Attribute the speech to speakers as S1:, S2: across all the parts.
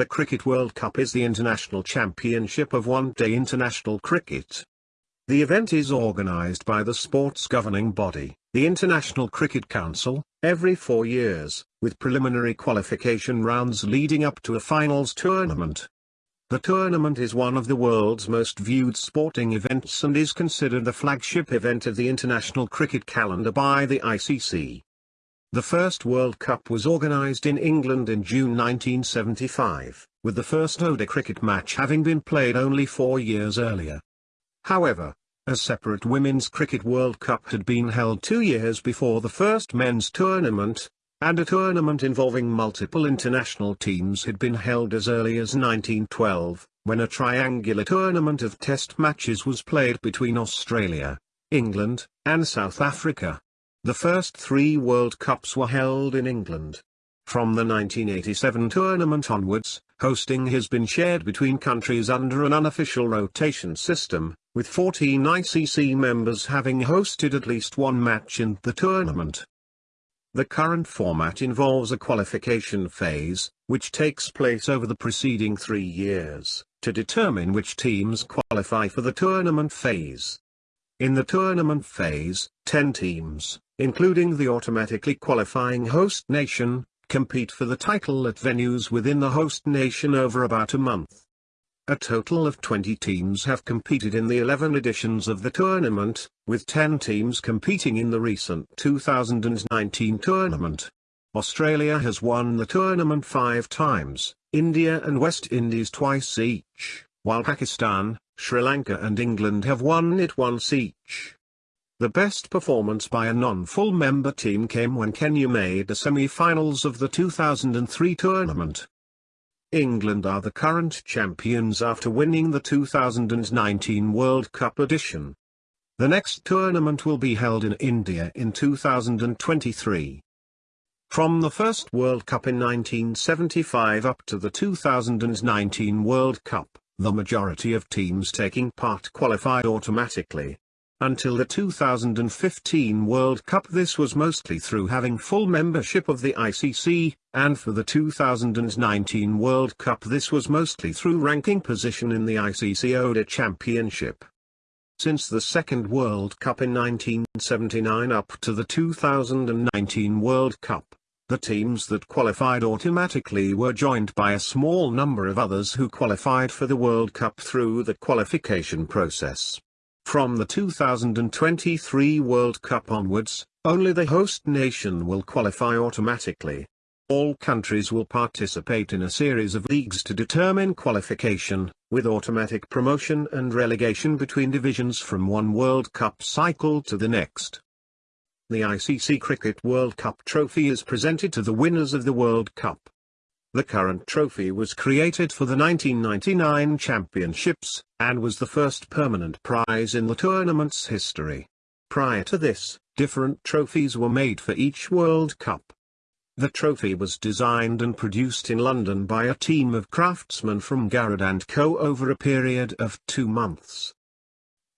S1: The Cricket World Cup is the international championship of one-day international cricket. The event is organised by the sport's governing body, the International Cricket Council, every four years, with preliminary qualification rounds leading up to a finals tournament. The tournament is one of the world's most viewed sporting events and is considered the flagship event of the international cricket calendar by the ICC. The first World Cup was organised in England in June 1975, with the first ODI cricket match having been played only four years earlier. However, a separate Women's Cricket World Cup had been held two years before the first men's tournament, and a tournament involving multiple international teams had been held as early as 1912, when a triangular tournament of test matches was played between Australia, England, and South Africa. The first three World Cups were held in England. From the 1987 tournament onwards, hosting has been shared between countries under an unofficial rotation system, with 14 ICC members having hosted at least one match in the tournament. The current format involves a qualification phase, which takes place over the preceding three years, to determine which teams qualify for the tournament phase. In the tournament phase, 10 teams, including the automatically qualifying host nation, compete for the title at venues within the host nation over about a month. A total of 20 teams have competed in the 11 editions of the tournament, with 10 teams competing in the recent 2019 tournament. Australia has won the tournament five times, India and West Indies twice each, while Pakistan, Sri Lanka and England have won it once each. The best performance by a non-full member team came when Kenya made the semi-finals of the 2003 tournament. England are the current champions after winning the 2019 World Cup edition. The next tournament will be held in India in 2023. From the first World Cup in 1975 up to the 2019 World Cup, the majority of teams taking part qualified automatically. Until the 2015 World Cup this was mostly through having full membership of the ICC, and for the 2019 World Cup this was mostly through ranking position in the ICC ODI Championship. Since the second World Cup in 1979 up to the 2019 World Cup, the teams that qualified automatically were joined by a small number of others who qualified for the World Cup through the qualification process. From the 2023 World Cup onwards, only the host nation will qualify automatically. All countries will participate in a series of leagues to determine qualification, with automatic promotion and relegation between divisions from one World Cup cycle to the next. The ICC Cricket World Cup trophy is presented to the winners of the World Cup. The current trophy was created for the 1999 championships, and was the first permanent prize in the tournament's history. Prior to this, different trophies were made for each World Cup. The trophy was designed and produced in London by a team of craftsmen from Garrod & Co. over a period of two months.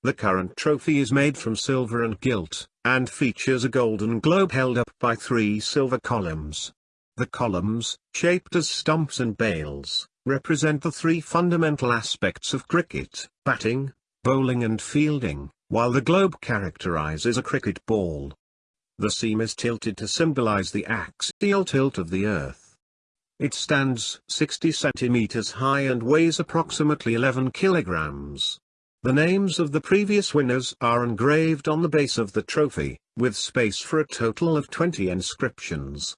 S1: The current trophy is made from silver and gilt, and features a golden globe held up by three silver columns. The columns, shaped as stumps and bails, represent the three fundamental aspects of cricket, batting, bowling and fielding, while the globe characterizes a cricket ball. The seam is tilted to symbolize the axial tilt of the Earth. It stands 60 centimeters high and weighs approximately 11 kilograms. The names of the previous winners are engraved on the base of the trophy, with space for a total of 20 inscriptions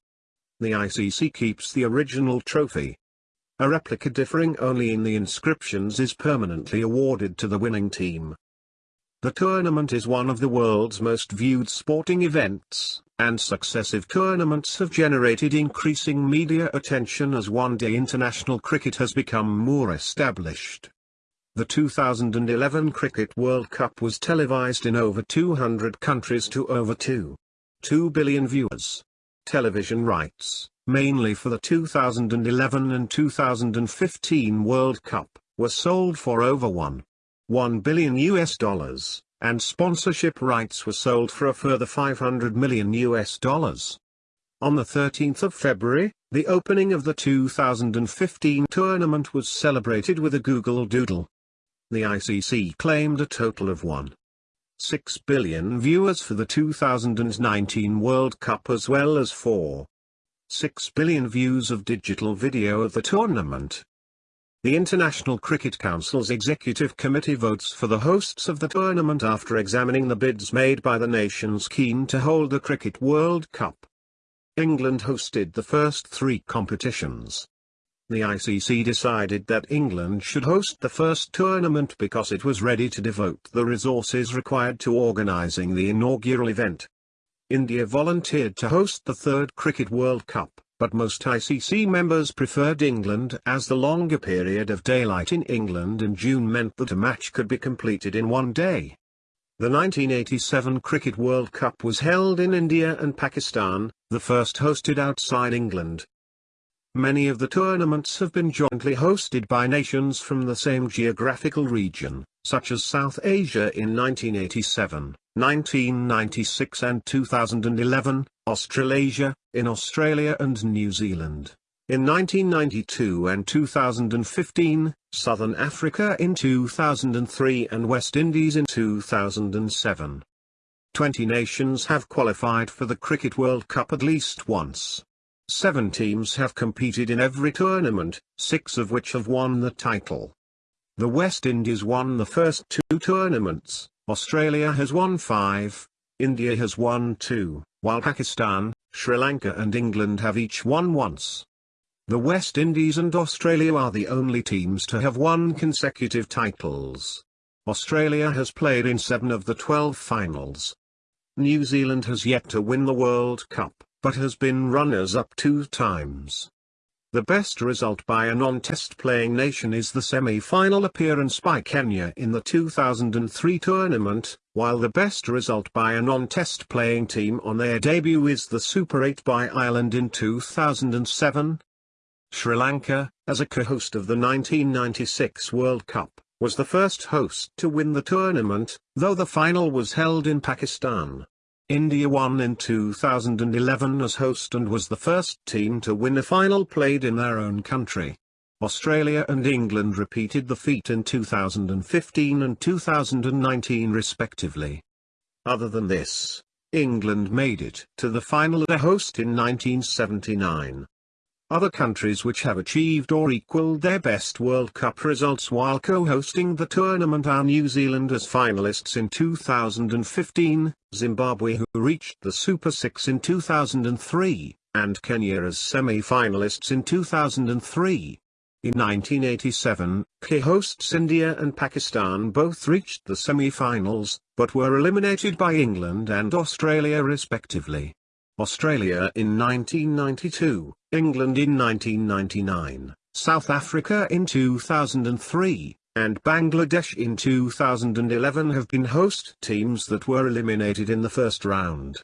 S1: the ICC keeps the original trophy. A replica differing only in the inscriptions is permanently awarded to the winning team. The tournament is one of the world's most viewed sporting events, and successive tournaments have generated increasing media attention as one-day international cricket has become more established. The 2011 Cricket World Cup was televised in over 200 countries to over 2. 2 billion viewers television rights, mainly for the 2011 and 2015 World Cup, were sold for over 1. 1 billion US dollars, and sponsorship rights were sold for a further 500 million US dollars. On the 13th of February, The opening of the 2015 tournament was celebrated with a Google Doodle. The ICC claimed a total of 1.6 billion viewers for the 2019 World Cup as well as 4.6 billion views of digital video of the tournament. The International Cricket Council's Executive Committee votes for the hosts of the tournament after examining the bids made by the nations keen to hold the Cricket World Cup. England hosted the first three competitions. The ICC decided that England should host the first tournament because it was ready to devote the resources required to organising the inaugural event. India volunteered to host the third Cricket World Cup, but most ICC members preferred England as the longer period of daylight in England in June meant that a match could be completed in one day. The 1987 Cricket World Cup was held in India and Pakistan, the first hosted outside England. Many of the tournaments have been jointly hosted by nations from the same geographical region, such as South Asia in 1987, 1996 and 2011, Australasia, in Australia and New Zealand. In 1992 and 2015, Southern Africa in 2003 and West Indies in 2007. Twenty nations have qualified for the Cricket World Cup at least once. Seven teams have competed in every tournament, six of which have won the title. The West Indies won the first two tournaments, Australia has won five, India has won two, while Pakistan, Sri Lanka and England have each won once. The West Indies and Australia are the only teams to have won consecutive titles. Australia has played in seven of the 12 finals. New Zealand has yet to win the World Cup, but has been runners-up two times. The best result by a non-test playing nation is the semi-final appearance by Kenya in the 2003 tournament, while the best result by a non-test playing team on their debut is the Super 8 by Ireland in 2007, Sri Lanka, as a co-host of the 1996 World Cup, was the first host to win the tournament, though the final was held in Pakistan. India won in 2011 as host and was the first team to win a final played in their own country. Australia and England repeated the feat in 2015 and 2019 respectively. Other than this, England made it to the final as a host in 1979. Other countries which have achieved or equaled their best World Cup results while co-hosting the tournament are New Zealand as finalists in 2015, Zimbabwe who reached the Super 6 in 2003, and Kenya as semi-finalists in 2003. In 1987, co-hosts India and Pakistan both reached the semi-finals, but were eliminated by England and Australia respectively. Australia in 1992, England in 1999, South Africa in 2003, and Bangladesh in 2011 have been host teams that were eliminated in the first round.